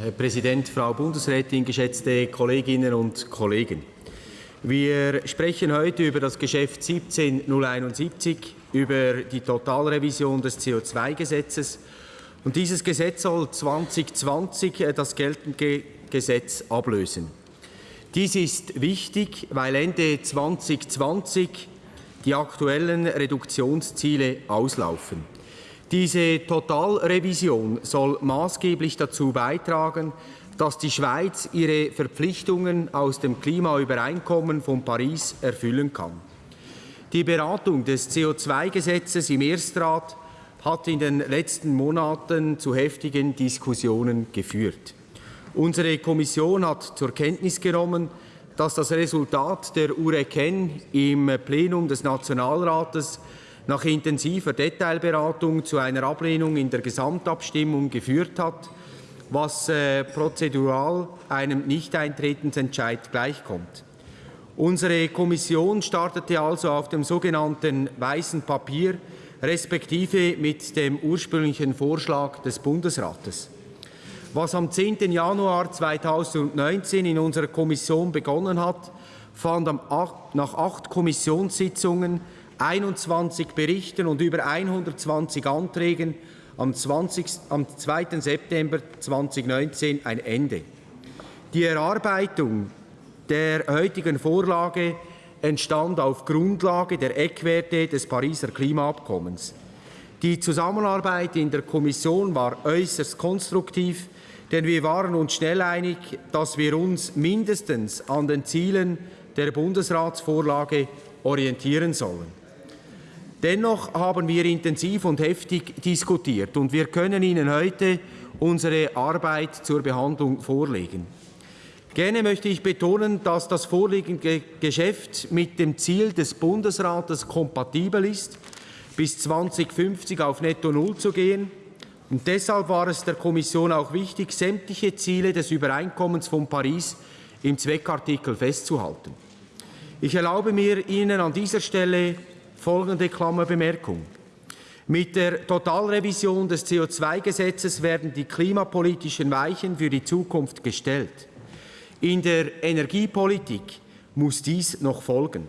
Herr Präsident, Frau Bundesrätin, geschätzte Kolleginnen und Kollegen. Wir sprechen heute über das Geschäft 17071, über die Totalrevision des CO2-Gesetzes. Und dieses Gesetz soll 2020 äh, das geltende Gesetz ablösen. Dies ist wichtig, weil Ende 2020 die aktuellen Reduktionsziele auslaufen. Diese Totalrevision soll maßgeblich dazu beitragen, dass die Schweiz ihre Verpflichtungen aus dem Klimaübereinkommen von Paris erfüllen kann. Die Beratung des CO2-Gesetzes im Erstrat hat in den letzten Monaten zu heftigen Diskussionen geführt. Unsere Kommission hat zur Kenntnis genommen, dass das Resultat der URECEN im Plenum des Nationalrates nach intensiver Detailberatung zu einer Ablehnung in der Gesamtabstimmung geführt hat was äh, prozedural einem Nichteintretensentscheid gleichkommt. Unsere Kommission startete also auf dem sogenannten weißen Papier, respektive mit dem ursprünglichen Vorschlag des Bundesrates. Was am 10. Januar 2019 in unserer Kommission begonnen hat, fand nach acht Kommissionssitzungen, 21 Berichten und über 120 Anträgen am, 20, am 2. September 2019 ein Ende. Die Erarbeitung der heutigen Vorlage entstand auf Grundlage der Eckwerte des Pariser Klimaabkommens. Die Zusammenarbeit in der Kommission war äußerst konstruktiv, denn wir waren uns schnell einig, dass wir uns mindestens an den Zielen der Bundesratsvorlage orientieren sollen. Dennoch haben wir intensiv und heftig diskutiert und wir können Ihnen heute unsere Arbeit zur Behandlung vorlegen. Gerne möchte ich betonen, dass das vorliegende Geschäft mit dem Ziel des Bundesrates kompatibel ist, bis 2050 auf Netto Null zu gehen. Und deshalb war es der Kommission auch wichtig, sämtliche Ziele des Übereinkommens von Paris im Zweckartikel festzuhalten. Ich erlaube mir, Ihnen an dieser Stelle folgende Klammerbemerkung. Mit der Totalrevision des CO2-Gesetzes werden die klimapolitischen Weichen für die Zukunft gestellt. In der Energiepolitik muss dies noch folgen.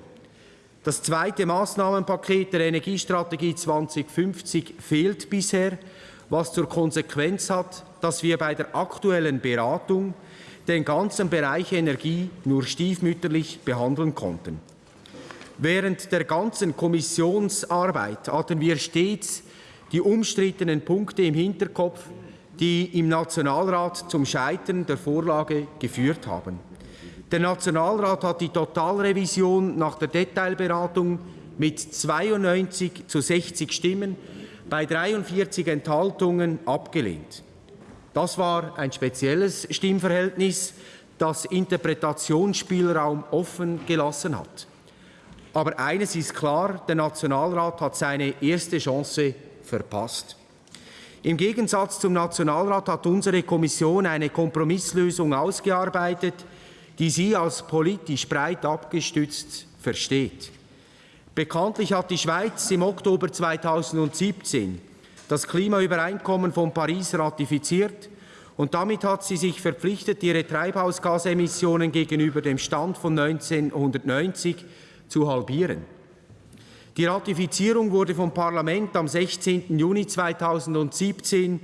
Das zweite Maßnahmenpaket der Energiestrategie 2050 fehlt bisher, was zur Konsequenz hat, dass wir bei der aktuellen Beratung den ganzen Bereich Energie nur stiefmütterlich behandeln konnten. Während der ganzen Kommissionsarbeit hatten wir stets die umstrittenen Punkte im Hinterkopf, die im Nationalrat zum Scheitern der Vorlage geführt haben. Der Nationalrat hat die Totalrevision nach der Detailberatung mit 92 zu 60 Stimmen bei 43 Enthaltungen abgelehnt. Das war ein spezielles Stimmverhältnis, das Interpretationsspielraum offen gelassen hat. Aber eines ist klar, der Nationalrat hat seine erste Chance verpasst. Im Gegensatz zum Nationalrat hat unsere Kommission eine Kompromisslösung ausgearbeitet, die sie als politisch breit abgestützt versteht. Bekanntlich hat die Schweiz im Oktober 2017 das Klimaübereinkommen von Paris ratifiziert und damit hat sie sich verpflichtet, ihre Treibhausgasemissionen gegenüber dem Stand von 1990 zu halbieren. Die Ratifizierung wurde vom Parlament am 16. Juni 2017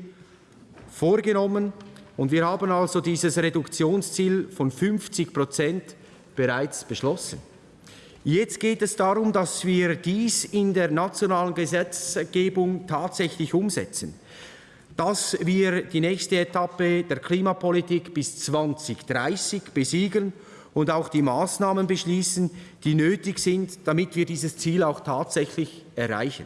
vorgenommen und wir haben also dieses Reduktionsziel von 50 Prozent bereits beschlossen. Jetzt geht es darum, dass wir dies in der nationalen Gesetzgebung tatsächlich umsetzen, dass wir die nächste Etappe der Klimapolitik bis 2030 besiegeln und auch die Maßnahmen beschließen, die nötig sind, damit wir dieses Ziel auch tatsächlich erreichen.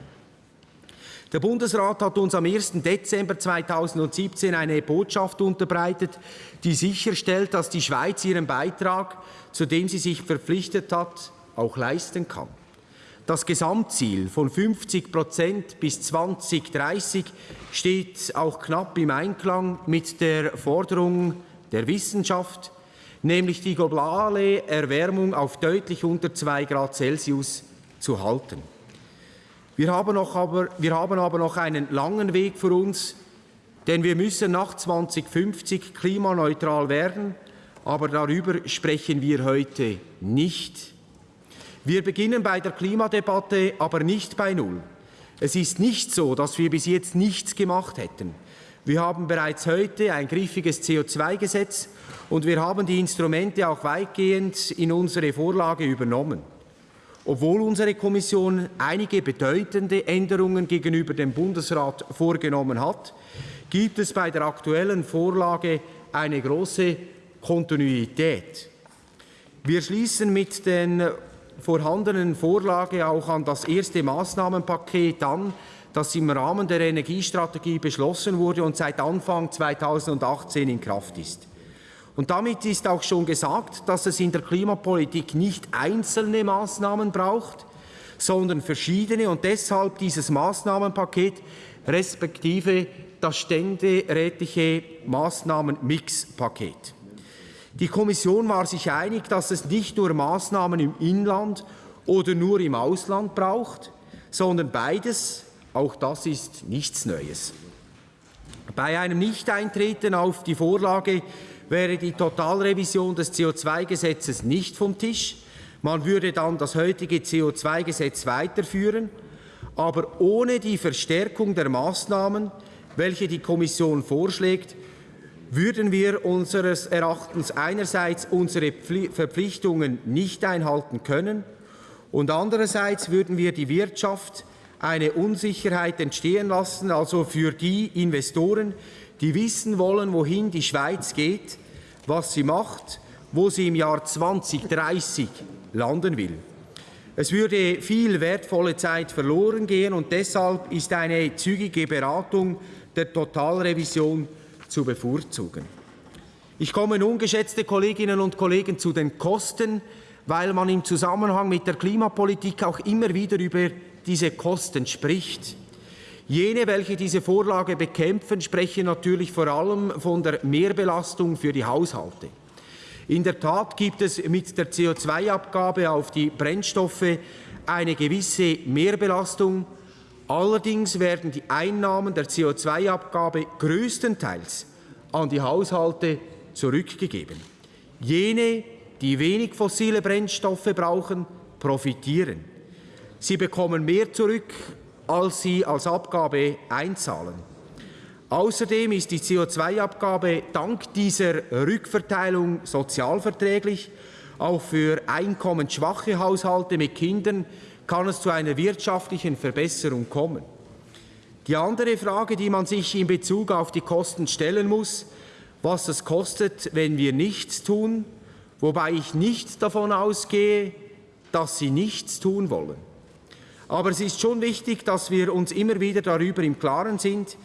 Der Bundesrat hat uns am 1. Dezember 2017 eine Botschaft unterbreitet, die sicherstellt, dass die Schweiz ihren Beitrag, zu dem sie sich verpflichtet hat, auch leisten kann. Das Gesamtziel von 50 Prozent bis 2030 steht auch knapp im Einklang mit der Forderung der Wissenschaft, nämlich die globale Erwärmung auf deutlich unter 2 Grad Celsius zu halten. Wir haben, noch aber, wir haben aber noch einen langen Weg vor uns, denn wir müssen nach 2050 klimaneutral werden, aber darüber sprechen wir heute nicht. Wir beginnen bei der Klimadebatte, aber nicht bei Null. Es ist nicht so, dass wir bis jetzt nichts gemacht hätten. Wir haben bereits heute ein griffiges CO2-Gesetz und wir haben die Instrumente auch weitgehend in unsere Vorlage übernommen. Obwohl unsere Kommission einige bedeutende Änderungen gegenüber dem Bundesrat vorgenommen hat, gibt es bei der aktuellen Vorlage eine große Kontinuität. Wir schließen mit den vorhandenen Vorlage auch an das erste Maßnahmenpaket an, das im Rahmen der Energiestrategie beschlossen wurde und seit Anfang 2018 in Kraft ist. Und damit ist auch schon gesagt, dass es in der Klimapolitik nicht einzelne Maßnahmen braucht, sondern verschiedene und deshalb dieses Maßnahmenpaket respektive das ständerätliche Maßnahmenmixpaket. Die Kommission war sich einig, dass es nicht nur Maßnahmen im Inland oder nur im Ausland braucht, sondern beides, auch das ist nichts Neues. Bei einem Nichteintreten auf die Vorlage wäre die Totalrevision des CO2-Gesetzes nicht vom Tisch. Man würde dann das heutige CO2-Gesetz weiterführen, aber ohne die Verstärkung der Maßnahmen, welche die Kommission vorschlägt, würden wir unseres Erachtens einerseits unsere Verpflichtungen nicht einhalten können und andererseits würden wir die Wirtschaft eine Unsicherheit entstehen lassen, also für die Investoren, die wissen wollen, wohin die Schweiz geht, was sie macht, wo sie im Jahr 2030 landen will. Es würde viel wertvolle Zeit verloren gehen und deshalb ist eine zügige Beratung der Totalrevision zu bevorzugen. Ich komme nun, geschätzte Kolleginnen und Kollegen, zu den Kosten, weil man im Zusammenhang mit der Klimapolitik auch immer wieder über diese Kosten spricht. Jene, welche diese Vorlage bekämpfen, sprechen natürlich vor allem von der Mehrbelastung für die Haushalte. In der Tat gibt es mit der CO2-Abgabe auf die Brennstoffe eine gewisse Mehrbelastung. Allerdings werden die Einnahmen der CO2-Abgabe größtenteils an die Haushalte zurückgegeben. Jene, die wenig fossile Brennstoffe brauchen, profitieren. Sie bekommen mehr zurück als sie als Abgabe einzahlen. Außerdem ist die CO2-Abgabe dank dieser Rückverteilung sozialverträglich. Auch für einkommensschwache Haushalte mit Kindern kann es zu einer wirtschaftlichen Verbesserung kommen. Die andere Frage, die man sich in Bezug auf die Kosten stellen muss, was es kostet, wenn wir nichts tun, wobei ich nicht davon ausgehe, dass sie nichts tun wollen. Aber es ist schon wichtig, dass wir uns immer wieder darüber im Klaren sind,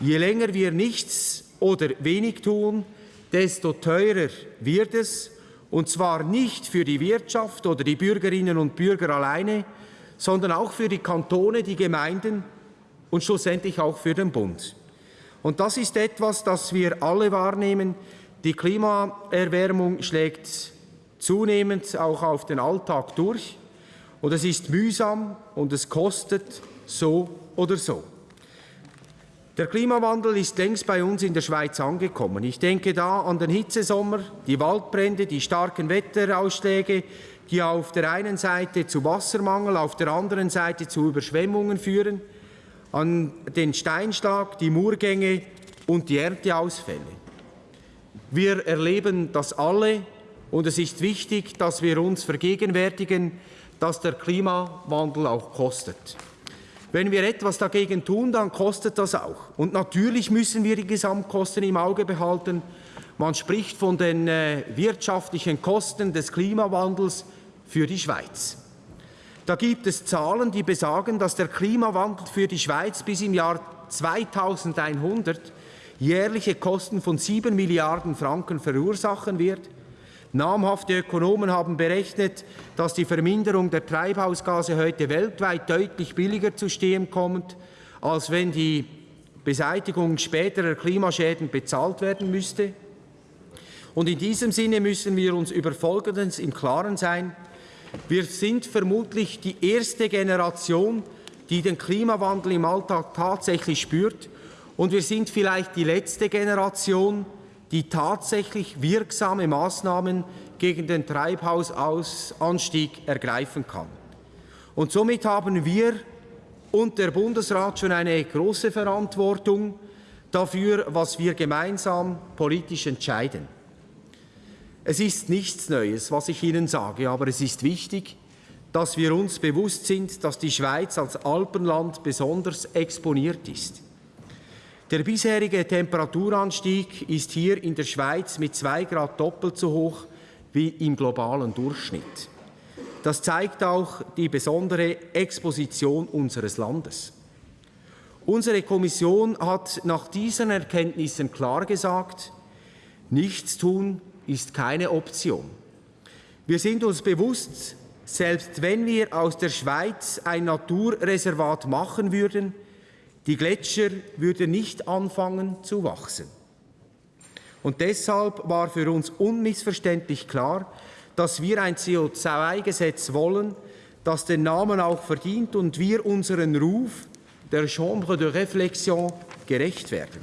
je länger wir nichts oder wenig tun, desto teurer wird es, und zwar nicht für die Wirtschaft oder die Bürgerinnen und Bürger alleine, sondern auch für die Kantone, die Gemeinden und schlussendlich auch für den Bund. Und das ist etwas, das wir alle wahrnehmen. Die Klimaerwärmung schlägt zunehmend auch auf den Alltag durch. Und es ist mühsam und es kostet so oder so. Der Klimawandel ist längst bei uns in der Schweiz angekommen. Ich denke da an den Hitzesommer, die Waldbrände, die starken Wetterausschläge, die auf der einen Seite zu Wassermangel, auf der anderen Seite zu Überschwemmungen führen, an den Steinschlag, die Murgänge und die Ernteausfälle. Wir erleben das alle und es ist wichtig, dass wir uns vergegenwärtigen, dass der Klimawandel auch kostet. Wenn wir etwas dagegen tun, dann kostet das auch. Und natürlich müssen wir die Gesamtkosten im Auge behalten. Man spricht von den äh, wirtschaftlichen Kosten des Klimawandels für die Schweiz. Da gibt es Zahlen, die besagen, dass der Klimawandel für die Schweiz bis im Jahr 2100 jährliche Kosten von 7 Milliarden Franken verursachen wird. Namhafte Ökonomen haben berechnet, dass die Verminderung der Treibhausgase heute weltweit deutlich billiger zu stehen kommt, als wenn die Beseitigung späterer Klimaschäden bezahlt werden müsste. Und in diesem Sinne müssen wir uns über Folgendes im Klaren sein. Wir sind vermutlich die erste Generation, die den Klimawandel im Alltag tatsächlich spürt Und wir sind vielleicht die letzte Generation, die tatsächlich wirksame Maßnahmen gegen den Treibhausanstieg ergreifen kann. Und somit haben wir und der Bundesrat schon eine große Verantwortung dafür, was wir gemeinsam politisch entscheiden. Es ist nichts Neues, was ich Ihnen sage, aber es ist wichtig, dass wir uns bewusst sind, dass die Schweiz als Alpenland besonders exponiert ist. Der bisherige Temperaturanstieg ist hier in der Schweiz mit zwei Grad doppelt so hoch wie im globalen Durchschnitt. Das zeigt auch die besondere Exposition unseres Landes. Unsere Kommission hat nach diesen Erkenntnissen klar gesagt, nichts tun ist keine Option. Wir sind uns bewusst, selbst wenn wir aus der Schweiz ein Naturreservat machen würden, die Gletscher würden nicht anfangen zu wachsen. Und deshalb war für uns unmissverständlich klar, dass wir ein CO2-Gesetz wollen, das den Namen auch verdient und wir unseren Ruf der Chambre de Réflexion gerecht werden.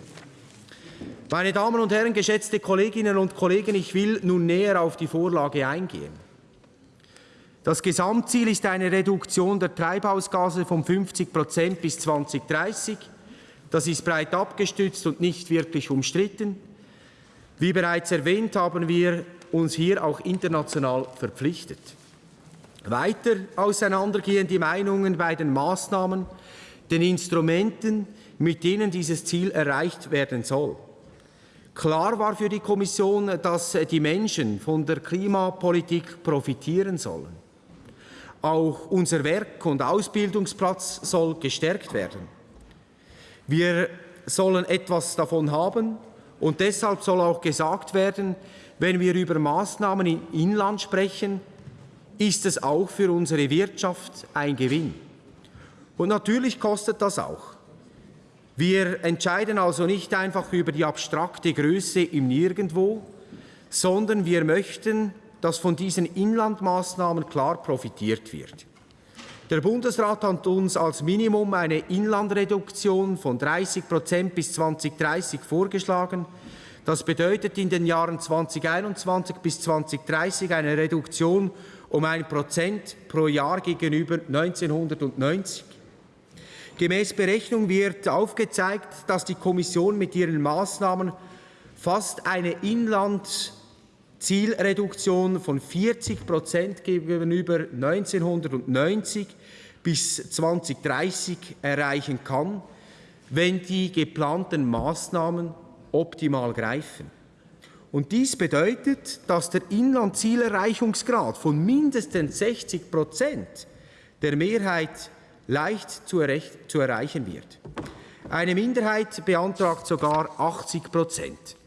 Meine Damen und Herren, geschätzte Kolleginnen und Kollegen, ich will nun näher auf die Vorlage eingehen. Das Gesamtziel ist eine Reduktion der Treibhausgase von 50 Prozent bis 2030. Das ist breit abgestützt und nicht wirklich umstritten. Wie bereits erwähnt, haben wir uns hier auch international verpflichtet. Weiter auseinandergehen die Meinungen bei den Maßnahmen, den Instrumenten, mit denen dieses Ziel erreicht werden soll. Klar war für die Kommission, dass die Menschen von der Klimapolitik profitieren sollen. Auch unser Werk- und Ausbildungsplatz soll gestärkt werden. Wir sollen etwas davon haben und deshalb soll auch gesagt werden, wenn wir über Maßnahmen im Inland sprechen, ist es auch für unsere Wirtschaft ein Gewinn. Und natürlich kostet das auch. Wir entscheiden also nicht einfach über die abstrakte Größe im Nirgendwo, sondern wir möchten dass von diesen Inlandmaßnahmen klar profitiert wird. Der Bundesrat hat uns als Minimum eine Inlandreduktion von 30 Prozent bis 2030 vorgeschlagen. Das bedeutet in den Jahren 2021 bis 2030 eine Reduktion um ein Prozent pro Jahr gegenüber 1990. Gemäß Berechnung wird aufgezeigt, dass die Kommission mit ihren Maßnahmen fast eine Inland Zielreduktion von 40 Prozent gegenüber 1990 bis 2030 erreichen kann, wenn die geplanten Maßnahmen optimal greifen. Und dies bedeutet, dass der Inlandzielerreichungsgrad von mindestens 60 Prozent der Mehrheit leicht zu, zu erreichen wird. Eine Minderheit beantragt sogar 80 Prozent.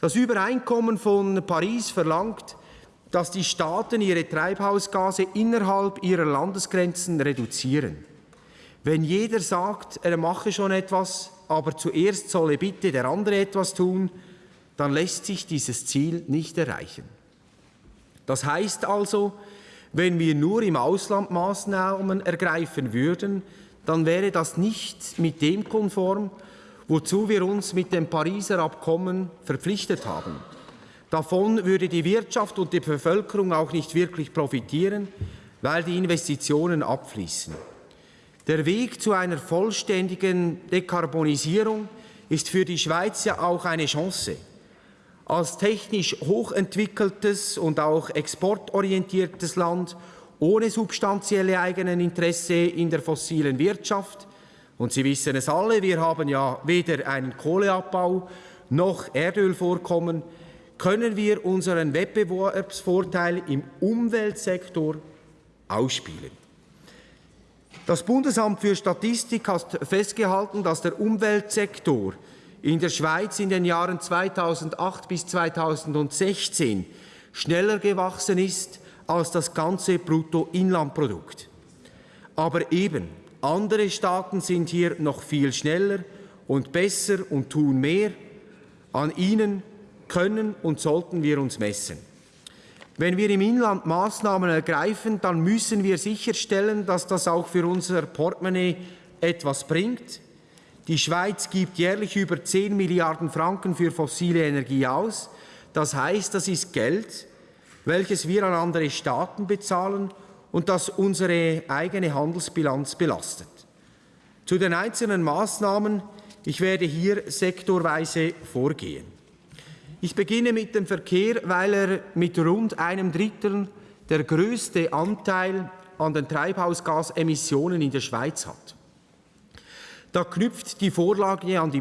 Das Übereinkommen von Paris verlangt, dass die Staaten ihre Treibhausgase innerhalb ihrer Landesgrenzen reduzieren. Wenn jeder sagt, er mache schon etwas, aber zuerst solle bitte der andere etwas tun, dann lässt sich dieses Ziel nicht erreichen. Das heißt also, wenn wir nur im Ausland Maßnahmen ergreifen würden, dann wäre das nicht mit dem konform, wozu wir uns mit dem Pariser Abkommen verpflichtet haben. Davon würde die Wirtschaft und die Bevölkerung auch nicht wirklich profitieren, weil die Investitionen abfließen. Der Weg zu einer vollständigen Dekarbonisierung ist für die Schweiz ja auch eine Chance. Als technisch hochentwickeltes und auch exportorientiertes Land ohne substanzielle eigenen Interesse in der fossilen Wirtschaft und Sie wissen es alle, wir haben ja weder einen Kohleabbau noch Erdölvorkommen, können wir unseren Wettbewerbsvorteil im Umweltsektor ausspielen. Das Bundesamt für Statistik hat festgehalten, dass der Umweltsektor in der Schweiz in den Jahren 2008 bis 2016 schneller gewachsen ist als das ganze Bruttoinlandprodukt. Aber eben, andere Staaten sind hier noch viel schneller und besser und tun mehr. An ihnen können und sollten wir uns messen. Wenn wir im Inland Maßnahmen ergreifen, dann müssen wir sicherstellen, dass das auch für unser Portemonnaie etwas bringt. Die Schweiz gibt jährlich über 10 Milliarden Franken für fossile Energie aus. Das heißt, das ist Geld, welches wir an andere Staaten bezahlen und das unsere eigene Handelsbilanz belastet. Zu den einzelnen Maßnahmen, ich werde hier sektorweise vorgehen. Ich beginne mit dem Verkehr, weil er mit rund einem Drittel der größte Anteil an den Treibhausgasemissionen in der Schweiz hat. Da knüpft die Vorlage an die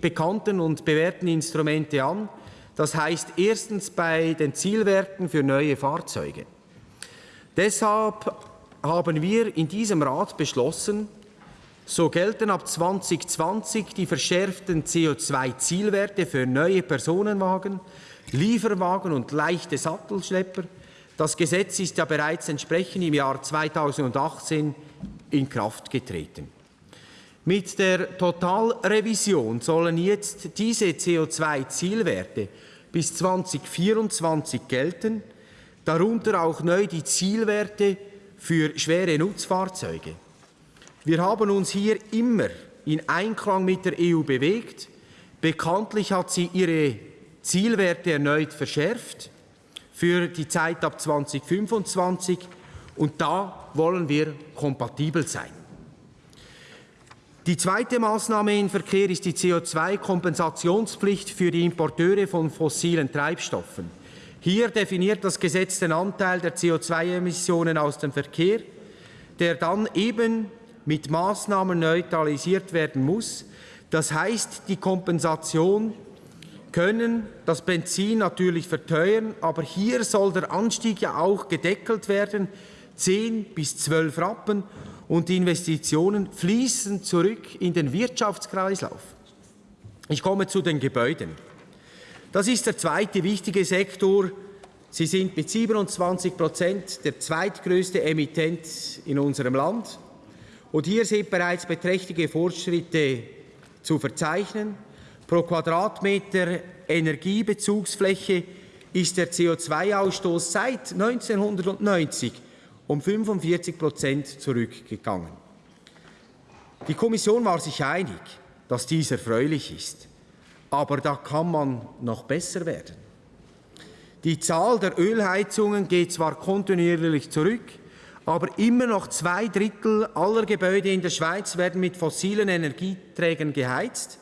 bekannten und bewährten Instrumente an. Das heißt erstens bei den Zielwerten für neue Fahrzeuge. Deshalb haben wir in diesem Rat beschlossen, so gelten ab 2020 die verschärften CO2-Zielwerte für neue Personenwagen, Lieferwagen und leichte Sattelschlepper. Das Gesetz ist ja bereits entsprechend im Jahr 2018 in Kraft getreten. Mit der Totalrevision sollen jetzt diese CO2-Zielwerte bis 2024 gelten, darunter auch neu die Zielwerte für schwere Nutzfahrzeuge. Wir haben uns hier immer in Einklang mit der EU bewegt. Bekanntlich hat sie ihre Zielwerte erneut verschärft für die Zeit ab 2025 und da wollen wir kompatibel sein. Die zweite Maßnahme im Verkehr ist die CO2-Kompensationspflicht für die Importeure von fossilen Treibstoffen. Hier definiert das Gesetz den Anteil der CO2-Emissionen aus dem Verkehr, der dann eben mit Maßnahmen neutralisiert werden muss. Das heißt, die Kompensation können das Benzin natürlich verteuern, aber hier soll der Anstieg ja auch gedeckelt werden, 10 bis 12 Rappen und die Investitionen fließen zurück in den Wirtschaftskreislauf. Ich komme zu den Gebäuden. Das ist der zweite wichtige Sektor. Sie sind mit 27 Prozent der zweitgrößte Emittent in unserem Land. Und hier sind bereits beträchtliche Fortschritte zu verzeichnen. Pro Quadratmeter Energiebezugsfläche ist der CO2-Ausstoß seit 1990 um 45 Prozent zurückgegangen. Die Kommission war sich einig, dass dies erfreulich ist. Aber da kann man noch besser werden. Die Zahl der Ölheizungen geht zwar kontinuierlich zurück, aber immer noch zwei Drittel aller Gebäude in der Schweiz werden mit fossilen Energieträgern geheizt.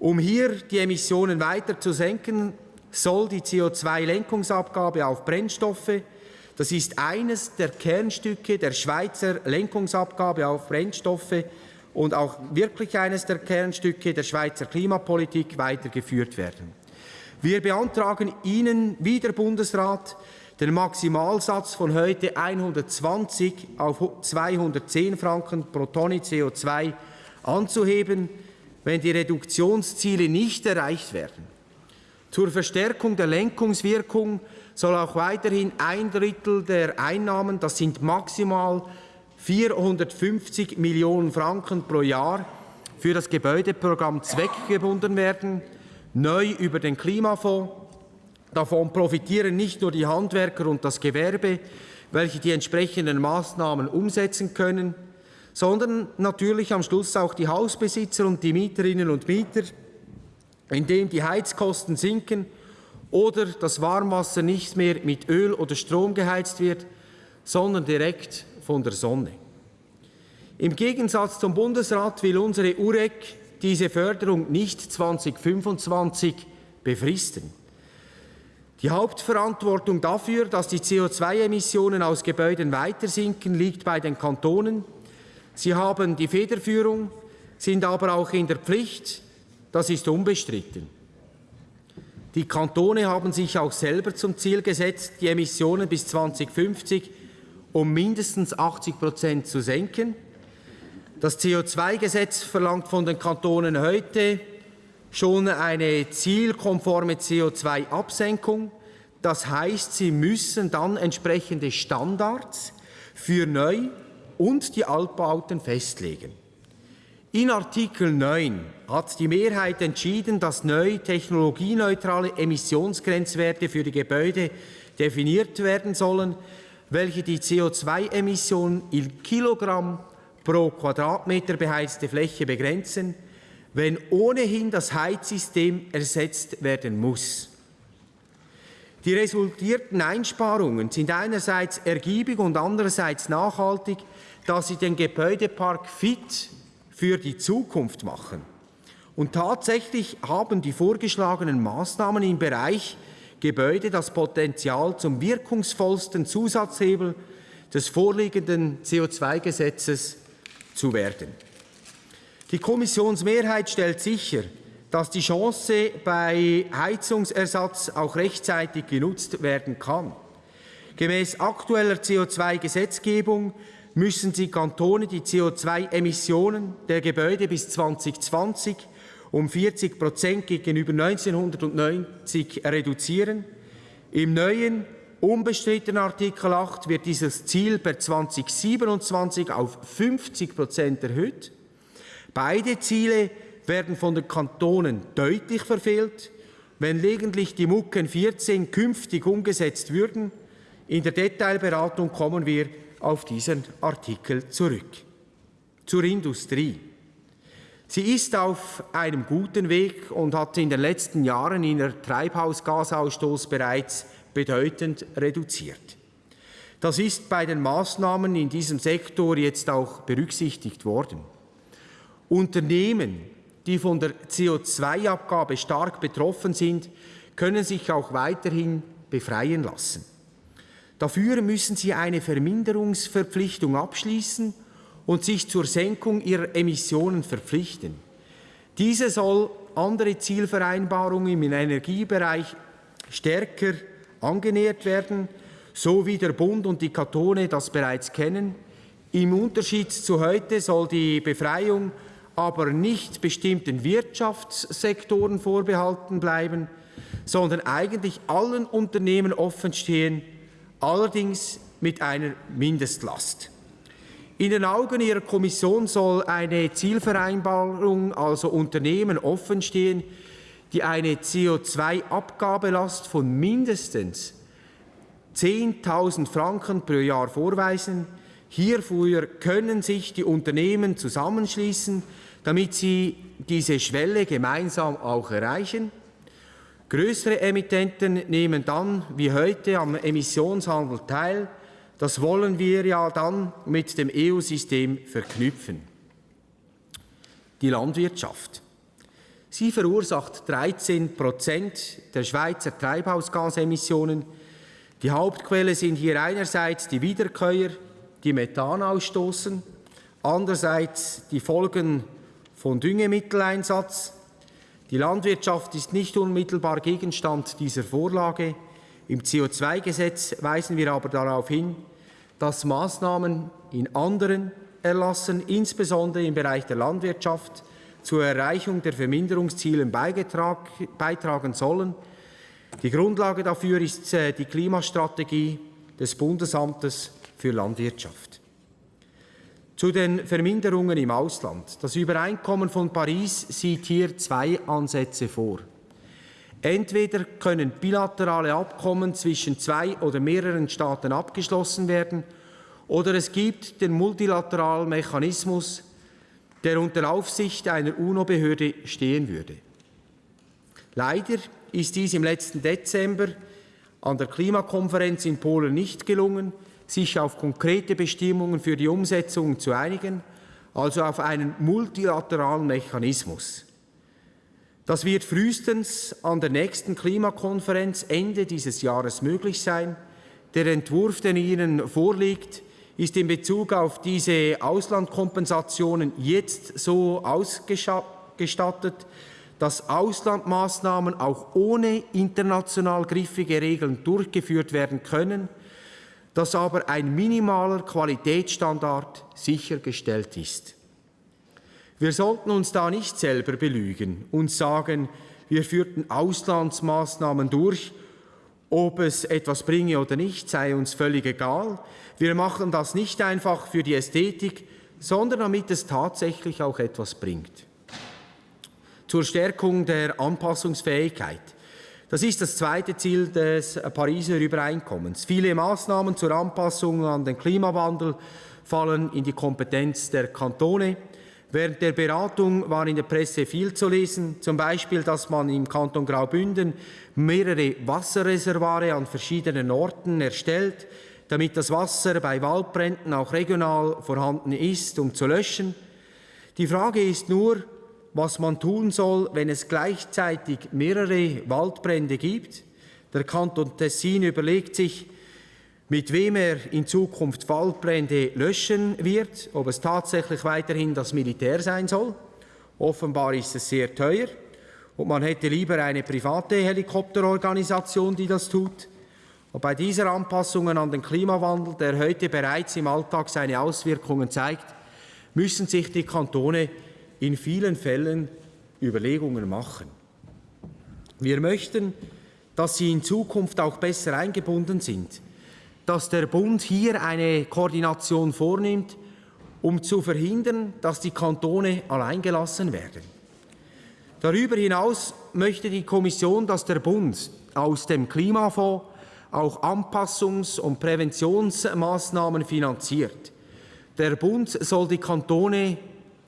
Um hier die Emissionen weiter zu senken, soll die CO2-Lenkungsabgabe auf Brennstoffe, das ist eines der Kernstücke der Schweizer Lenkungsabgabe auf Brennstoffe und auch wirklich eines der Kernstücke der Schweizer Klimapolitik weitergeführt werden. Wir beantragen Ihnen, wie der Bundesrat, den Maximalsatz von heute 120 auf 210 Franken pro Tonne CO2 anzuheben, wenn die Reduktionsziele nicht erreicht werden. Zur Verstärkung der Lenkungswirkung soll auch weiterhin ein Drittel der Einnahmen, das sind maximal 450 Millionen Franken pro Jahr, für das Gebäudeprogramm zweckgebunden werden, neu über den Klimafonds. Davon profitieren nicht nur die Handwerker und das Gewerbe, welche die entsprechenden Maßnahmen umsetzen können, sondern natürlich am Schluss auch die Hausbesitzer und die Mieterinnen und Mieter, indem die Heizkosten sinken oder das Warmwasser nicht mehr mit Öl oder Strom geheizt wird, sondern direkt von der Sonne. Im Gegensatz zum Bundesrat will unsere UREC diese Förderung nicht 2025 befristen. Die Hauptverantwortung dafür, dass die CO2-Emissionen aus Gebäuden weiter sinken, liegt bei den Kantonen. Sie haben die Federführung, sind aber auch in der Pflicht. Das ist unbestritten. Die Kantone haben sich auch selber zum Ziel gesetzt, die Emissionen bis 2050 um mindestens 80 Prozent zu senken. Das CO2-Gesetz verlangt von den Kantonen heute schon eine zielkonforme CO2-Absenkung. Das heißt, sie müssen dann entsprechende Standards für Neu- und die Altbauten festlegen. In Artikel 9 hat die Mehrheit entschieden, dass neu technologieneutrale Emissionsgrenzwerte für die Gebäude definiert werden sollen, welche die CO2-Emissionen in Kilogramm pro Quadratmeter beheizte Fläche begrenzen, wenn ohnehin das Heizsystem ersetzt werden muss. Die resultierten Einsparungen sind einerseits ergiebig und andererseits nachhaltig, da sie den Gebäudepark fit für die Zukunft machen. Und tatsächlich haben die vorgeschlagenen Maßnahmen im Bereich Gebäude das Potenzial zum wirkungsvollsten Zusatzhebel des vorliegenden CO2-Gesetzes zu werden. Die Kommissionsmehrheit stellt sicher, dass die Chance bei Heizungsersatz auch rechtzeitig genutzt werden kann. Gemäß aktueller CO2-Gesetzgebung müssen die Kantone die CO2-Emissionen der Gebäude bis 2020 um 40 Prozent gegenüber 1990 reduzieren. Im neuen unbestrittenen Artikel 8 wird dieses Ziel per 2027 auf 50 Prozent erhöht. Beide Ziele werden von den Kantonen deutlich verfehlt, wenn lediglich die Mucken 14 künftig umgesetzt würden. In der Detailberatung kommen wir auf diesen Artikel zurück. Zur Industrie. Sie ist auf einem guten Weg und hat in den letzten Jahren ihren Treibhausgasausstoß bereits bedeutend reduziert. Das ist bei den Maßnahmen in diesem Sektor jetzt auch berücksichtigt worden. Unternehmen, die von der CO2-Abgabe stark betroffen sind, können sich auch weiterhin befreien lassen. Dafür müssen sie eine Verminderungsverpflichtung abschließen und sich zur Senkung ihrer Emissionen verpflichten. Diese soll andere Zielvereinbarungen im Energiebereich stärker angenähert werden, so wie der Bund und die Kantone das bereits kennen. Im Unterschied zu heute soll die Befreiung aber nicht bestimmten Wirtschaftssektoren vorbehalten bleiben, sondern eigentlich allen Unternehmen offen stehen, allerdings mit einer Mindestlast. In den Augen Ihrer Kommission soll eine Zielvereinbarung, also Unternehmen, offenstehen, die eine CO2-Abgabelast von mindestens 10.000 Franken pro Jahr vorweisen. Hierfür können sich die Unternehmen zusammenschließen, damit sie diese Schwelle gemeinsam auch erreichen. Größere Emittenten nehmen dann wie heute am Emissionshandel teil, das wollen wir ja dann mit dem EU-System verknüpfen. Die Landwirtschaft. Sie verursacht 13 Prozent der Schweizer Treibhausgasemissionen. Die Hauptquelle sind hier einerseits die Wiederkäuer, die Methan ausstoßen, andererseits die Folgen von Düngemitteleinsatz. Die Landwirtschaft ist nicht unmittelbar Gegenstand dieser Vorlage. Im CO2-Gesetz weisen wir aber darauf hin, dass Maßnahmen in anderen Erlassen, insbesondere im Bereich der Landwirtschaft, zur Erreichung der Verminderungsziele beitragen sollen. Die Grundlage dafür ist äh, die Klimastrategie des Bundesamtes für Landwirtschaft. Zu den Verminderungen im Ausland. Das Übereinkommen von Paris sieht hier zwei Ansätze vor. Entweder können bilaterale Abkommen zwischen zwei oder mehreren Staaten abgeschlossen werden, oder es gibt den multilateralen Mechanismus, der unter Aufsicht einer UNO-Behörde stehen würde. Leider ist dies im letzten Dezember an der Klimakonferenz in Polen nicht gelungen, sich auf konkrete Bestimmungen für die Umsetzung zu einigen, also auf einen multilateralen Mechanismus. Das wird frühestens an der nächsten Klimakonferenz Ende dieses Jahres möglich sein. Der Entwurf, der Ihnen vorliegt, ist in Bezug auf diese Auslandkompensationen jetzt so ausgestattet, dass Auslandmaßnahmen auch ohne international griffige Regeln durchgeführt werden können, dass aber ein minimaler Qualitätsstandard sichergestellt ist. Wir sollten uns da nicht selber belügen und sagen, wir führten Auslandsmaßnahmen durch, ob es etwas bringe oder nicht, sei uns völlig egal. Wir machen das nicht einfach für die Ästhetik, sondern damit es tatsächlich auch etwas bringt. Zur Stärkung der Anpassungsfähigkeit. Das ist das zweite Ziel des Pariser Übereinkommens. Viele Maßnahmen zur Anpassung an den Klimawandel fallen in die Kompetenz der Kantone. Während der Beratung war in der Presse viel zu lesen, zum Beispiel, dass man im Kanton Graubünden mehrere Wasserreservoire an verschiedenen Orten erstellt, damit das Wasser bei Waldbränden auch regional vorhanden ist, um zu löschen. Die Frage ist nur, was man tun soll, wenn es gleichzeitig mehrere Waldbrände gibt. Der Kanton Tessin überlegt sich, mit wem er in Zukunft Waldbrände löschen wird, ob es tatsächlich weiterhin das Militär sein soll. Offenbar ist es sehr teuer und man hätte lieber eine private Helikopterorganisation, die das tut. Und bei dieser Anpassungen an den Klimawandel, der heute bereits im Alltag seine Auswirkungen zeigt, müssen sich die Kantone in vielen Fällen Überlegungen machen. Wir möchten, dass sie in Zukunft auch besser eingebunden sind, dass der Bund hier eine Koordination vornimmt, um zu verhindern, dass die Kantone alleingelassen werden. Darüber hinaus möchte die Kommission, dass der Bund aus dem Klimafonds auch Anpassungs- und Präventionsmaßnahmen finanziert. Der Bund soll die Kantone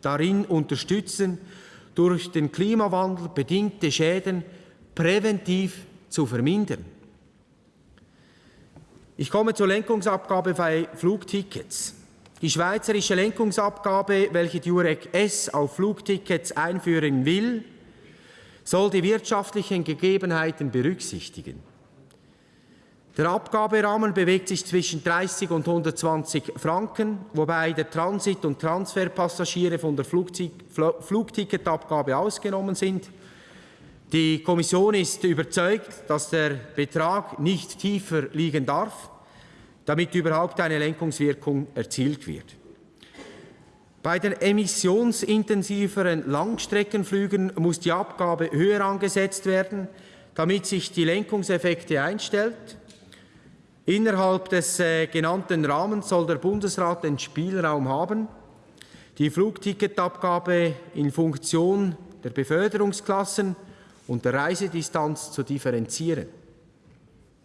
darin unterstützen, durch den Klimawandel bedingte Schäden präventiv zu vermindern. Ich komme zur Lenkungsabgabe bei Flugtickets. Die schweizerische Lenkungsabgabe, welche die UREC S auf Flugtickets einführen will, soll die wirtschaftlichen Gegebenheiten berücksichtigen. Der Abgaberahmen bewegt sich zwischen 30 und 120 Franken, wobei der Transit- und Transferpassagiere von der Flugticketabgabe ausgenommen sind. Die Kommission ist überzeugt, dass der Betrag nicht tiefer liegen darf, damit überhaupt eine Lenkungswirkung erzielt wird. Bei den emissionsintensiveren Langstreckenflügen muss die Abgabe höher angesetzt werden, damit sich die Lenkungseffekte einstellt. Innerhalb des äh, genannten Rahmens soll der Bundesrat den Spielraum haben, die Flugticketabgabe in Funktion der Beförderungsklassen und der Reisedistanz zu differenzieren.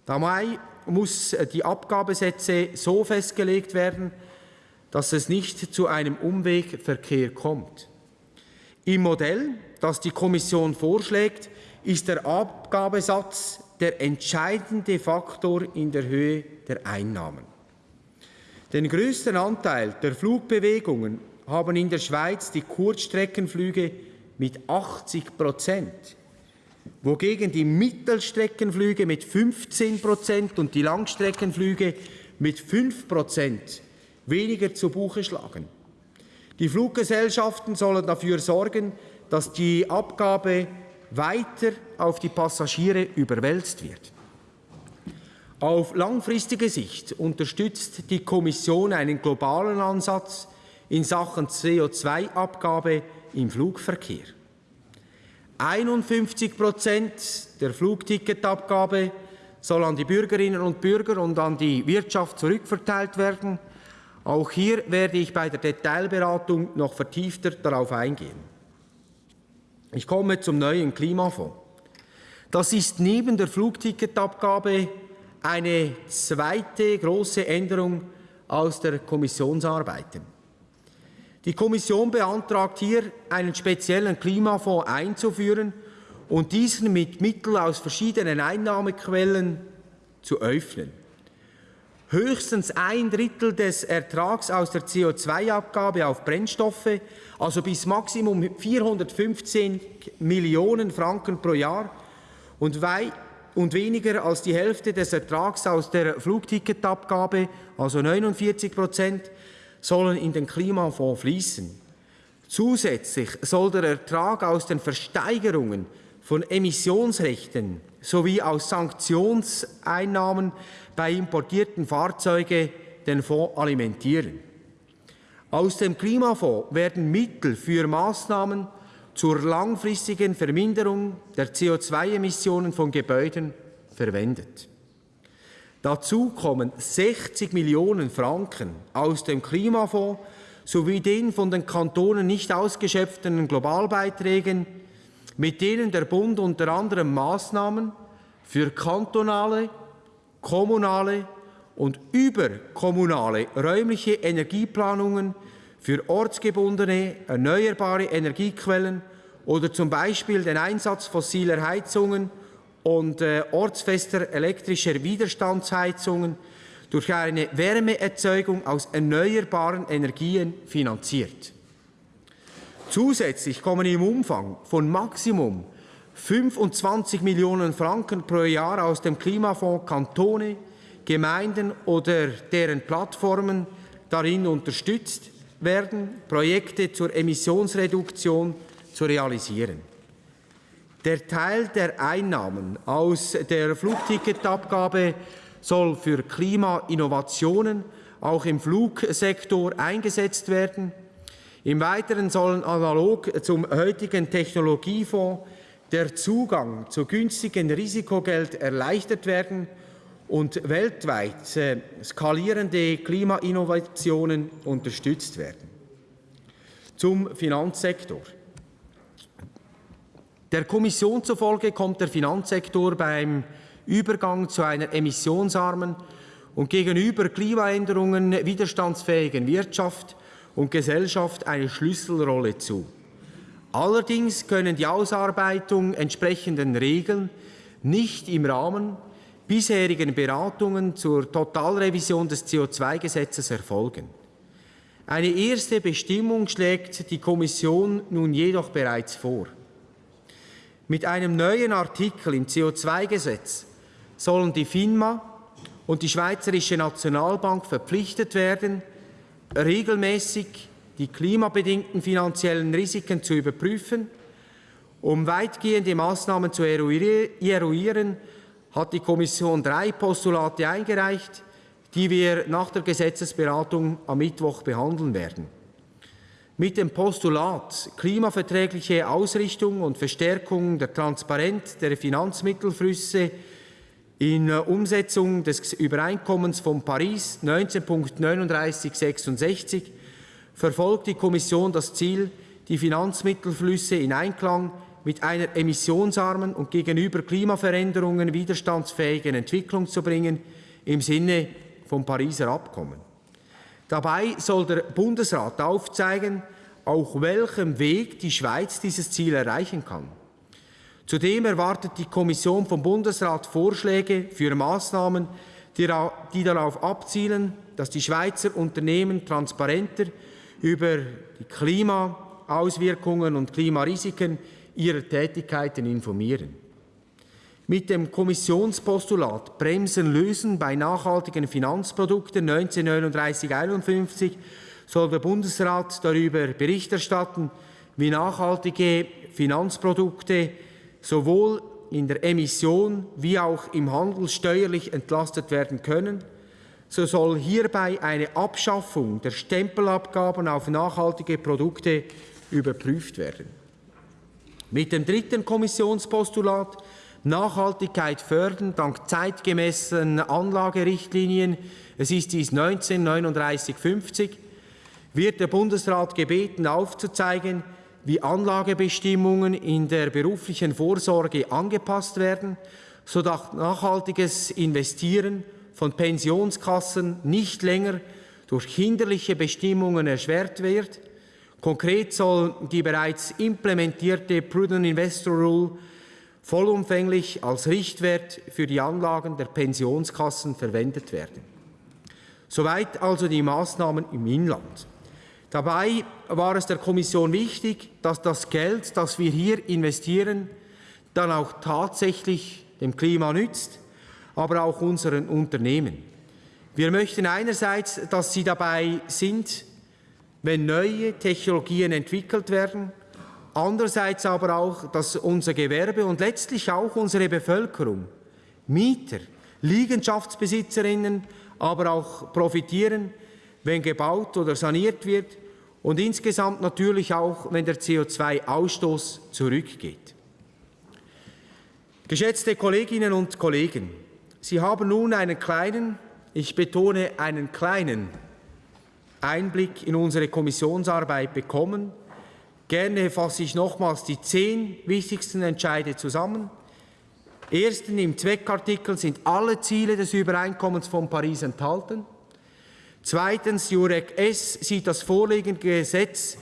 Dabei muss äh, die Abgabesätze so festgelegt werden, dass es nicht zu einem Umwegverkehr kommt. Im Modell, das die Kommission vorschlägt, ist der Abgabesatz der entscheidende Faktor in der Höhe der Einnahmen. Den größten Anteil der Flugbewegungen haben in der Schweiz die Kurzstreckenflüge mit 80 Prozent, wogegen die Mittelstreckenflüge mit 15 Prozent und die Langstreckenflüge mit 5 Prozent weniger zu Buche schlagen. Die Fluggesellschaften sollen dafür sorgen, dass die Abgabe weiter auf die Passagiere überwälzt wird. Auf langfristige Sicht unterstützt die Kommission einen globalen Ansatz in Sachen CO2-Abgabe im Flugverkehr. 51 Prozent der Flugticketabgabe soll an die Bürgerinnen und Bürger und an die Wirtschaft zurückverteilt werden. Auch hier werde ich bei der Detailberatung noch vertiefter darauf eingehen. Ich komme zum neuen Klimafonds. Das ist neben der Flugticketabgabe eine zweite große Änderung aus der Kommissionsarbeit. Die Kommission beantragt hier, einen speziellen Klimafonds einzuführen und diesen mit Mitteln aus verschiedenen Einnahmequellen zu öffnen. Höchstens ein Drittel des Ertrags aus der CO2-Abgabe auf Brennstoffe, also bis Maximum 415 Millionen Franken pro Jahr und, und weniger als die Hälfte des Ertrags aus der Flugticketabgabe, also 49 Prozent, sollen in den Klimafonds fließen. Zusätzlich soll der Ertrag aus den Versteigerungen von Emissionsrechten sowie aus Sanktionseinnahmen bei importierten Fahrzeugen den Fonds alimentieren. Aus dem Klimafonds werden Mittel für Maßnahmen zur langfristigen Verminderung der CO2-Emissionen von Gebäuden verwendet. Dazu kommen 60 Millionen Franken aus dem Klimafonds sowie den von den Kantonen nicht ausgeschöpften Globalbeiträgen, mit denen der Bund unter anderem Maßnahmen für kantonale kommunale und überkommunale räumliche Energieplanungen für ortsgebundene erneuerbare Energiequellen oder zum Beispiel den Einsatz fossiler Heizungen und äh, ortsfester elektrischer Widerstandsheizungen durch eine Wärmeerzeugung aus erneuerbaren Energien finanziert. Zusätzlich kommen im Umfang von Maximum 25 Millionen Franken pro Jahr aus dem Klimafonds Kantone, Gemeinden oder deren Plattformen darin unterstützt werden, Projekte zur Emissionsreduktion zu realisieren. Der Teil der Einnahmen aus der Flugticketabgabe soll für Klimainnovationen auch im Flugsektor eingesetzt werden. Im Weiteren sollen analog zum heutigen Technologiefonds der Zugang zu günstigem Risikogeld erleichtert werden und weltweit äh, skalierende Klimainnovationen unterstützt werden. Zum Finanzsektor. Der Kommission zufolge kommt der Finanzsektor beim Übergang zu einer emissionsarmen und gegenüber Klimaänderungen widerstandsfähigen Wirtschaft und Gesellschaft eine Schlüsselrolle zu. Allerdings können die Ausarbeitung entsprechenden Regeln nicht im Rahmen bisherigen Beratungen zur Totalrevision des CO2-Gesetzes erfolgen. Eine erste Bestimmung schlägt die Kommission nun jedoch bereits vor. Mit einem neuen Artikel im CO2-Gesetz sollen die FINMA und die Schweizerische Nationalbank verpflichtet werden, regelmäßig die klimabedingten finanziellen Risiken zu überprüfen. Um weitgehende Maßnahmen zu eruieren, hat die Kommission drei Postulate eingereicht, die wir nach der Gesetzesberatung am Mittwoch behandeln werden. Mit dem Postulat klimaverträgliche Ausrichtung und Verstärkung der Transparenz der Finanzmittelflüsse in Umsetzung des Übereinkommens von Paris 19.3966 verfolgt die Kommission das Ziel, die Finanzmittelflüsse in Einklang mit einer emissionsarmen und gegenüber Klimaveränderungen widerstandsfähigen Entwicklung zu bringen im Sinne vom Pariser Abkommen. Dabei soll der Bundesrat aufzeigen, auf welchem Weg die Schweiz dieses Ziel erreichen kann. Zudem erwartet die Kommission vom Bundesrat Vorschläge für Maßnahmen, die darauf abzielen, dass die Schweizer Unternehmen transparenter über die Klimaauswirkungen und Klimarisiken ihrer Tätigkeiten informieren. Mit dem Kommissionspostulat Bremsen lösen bei nachhaltigen Finanzprodukten 1939-51 soll der Bundesrat darüber Bericht erstatten, wie nachhaltige Finanzprodukte sowohl in der Emission wie auch im Handel steuerlich entlastet werden können. So soll hierbei eine Abschaffung der Stempelabgaben auf nachhaltige Produkte überprüft werden. Mit dem dritten Kommissionspostulat Nachhaltigkeit fördern dank zeitgemäßen Anlagerichtlinien, es ist dies 193950, wird der Bundesrat gebeten aufzuzeigen, wie Anlagebestimmungen in der beruflichen Vorsorge angepasst werden, sodass nachhaltiges Investieren von Pensionskassen nicht länger durch hinderliche Bestimmungen erschwert wird. Konkret soll die bereits implementierte Prudent Investor Rule vollumfänglich als Richtwert für die Anlagen der Pensionskassen verwendet werden. Soweit also die Maßnahmen im Inland. Dabei war es der Kommission wichtig, dass das Geld, das wir hier investieren, dann auch tatsächlich dem Klima nützt, aber auch unseren Unternehmen. Wir möchten einerseits, dass sie dabei sind, wenn neue Technologien entwickelt werden, andererseits aber auch, dass unser Gewerbe und letztlich auch unsere Bevölkerung, Mieter, Liegenschaftsbesitzerinnen, aber auch profitieren, wenn gebaut oder saniert wird und insgesamt natürlich auch, wenn der CO2-Ausstoß zurückgeht. Geschätzte Kolleginnen und Kollegen, Sie haben nun einen kleinen, ich betone einen kleinen Einblick in unsere Kommissionsarbeit bekommen. Gerne fasse ich nochmals die zehn wichtigsten Entscheide zusammen. Erstens, im Zweckartikel sind alle Ziele des Übereinkommens von Paris enthalten. Zweitens, Jurek S sieht das vorliegende Gesetz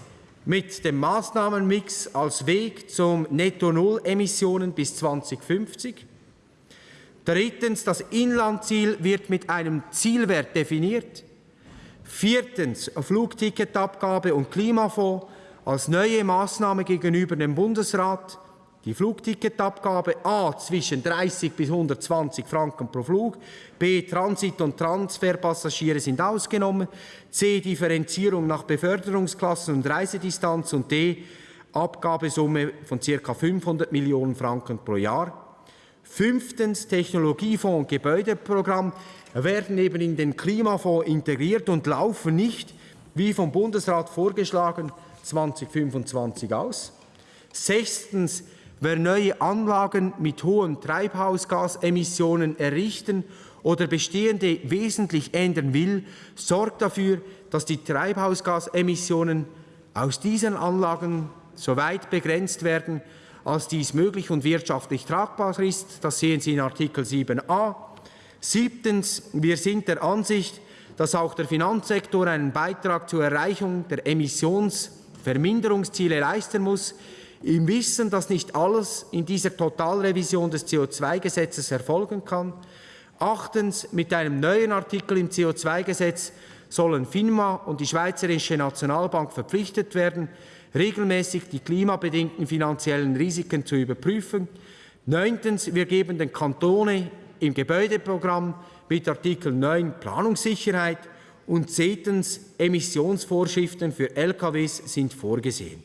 mit dem Maßnahmenmix als Weg zum Netto-Null-Emissionen bis 2050. Drittens, das Inlandziel wird mit einem Zielwert definiert. Viertens, Flugticketabgabe und Klimafonds als neue Maßnahme gegenüber dem Bundesrat. Die Flugticketabgabe A zwischen 30 bis 120 Franken pro Flug, B Transit- und Transferpassagiere sind ausgenommen, C Differenzierung nach Beförderungsklassen und Reisedistanz und D Abgabesumme von ca. 500 Millionen Franken pro Jahr. Fünftens Technologiefonds und Gebäudeprogramm werden eben in den Klimafonds integriert und laufen nicht, wie vom Bundesrat vorgeschlagen, 2025 aus. Sechstens Wer neue Anlagen mit hohen Treibhausgasemissionen errichten oder bestehende wesentlich ändern will, sorgt dafür, dass die Treibhausgasemissionen aus diesen Anlagen so weit begrenzt werden, als dies möglich und wirtschaftlich tragbar ist. Das sehen Sie in Artikel 7a. Siebtens. Wir sind der Ansicht, dass auch der Finanzsektor einen Beitrag zur Erreichung der Emissionsverminderungsziele leisten muss im Wissen, dass nicht alles in dieser Totalrevision des CO2-Gesetzes erfolgen kann. Achtens, mit einem neuen Artikel im CO2-Gesetz sollen FINMA und die Schweizerische Nationalbank verpflichtet werden, regelmäßig die klimabedingten finanziellen Risiken zu überprüfen. Neuntens, wir geben den Kantonen im Gebäudeprogramm mit Artikel 9 Planungssicherheit und zehntens, Emissionsvorschriften für LKWs sind vorgesehen.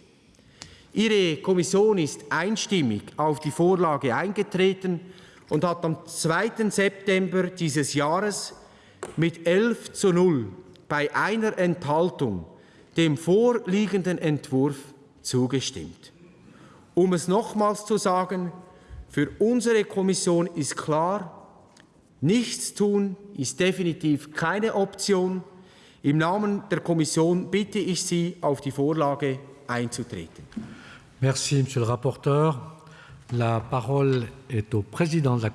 Ihre Kommission ist einstimmig auf die Vorlage eingetreten und hat am 2. September dieses Jahres mit 11 zu 0 bei einer Enthaltung dem vorliegenden Entwurf zugestimmt. Um es nochmals zu sagen, für unsere Kommission ist klar, nichts tun ist definitiv keine Option. Im Namen der Kommission bitte ich Sie, auf die Vorlage einzutreten. Merci, Monsieur le rapporteur. La parole est au président de la